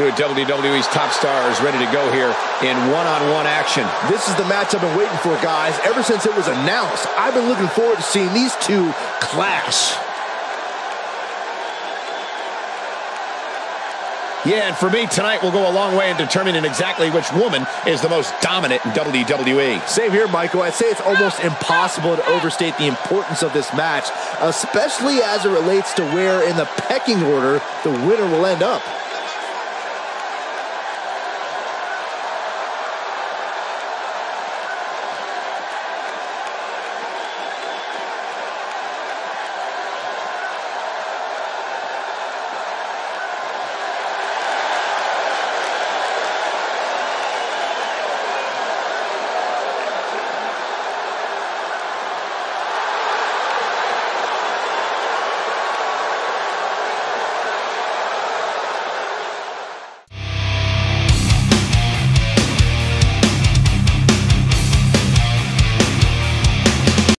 Two of WWE's top stars ready to go here in one-on-one -on -one action. This is the match I've been waiting for, guys. Ever since it was announced, I've been looking forward to seeing these two clash. Yeah, and for me, tonight will go a long way in determining exactly which woman is the most dominant in WWE. Same here, Michael. I'd say it's almost impossible to overstate the importance of this match, especially as it relates to where in the pecking order the winner will end up.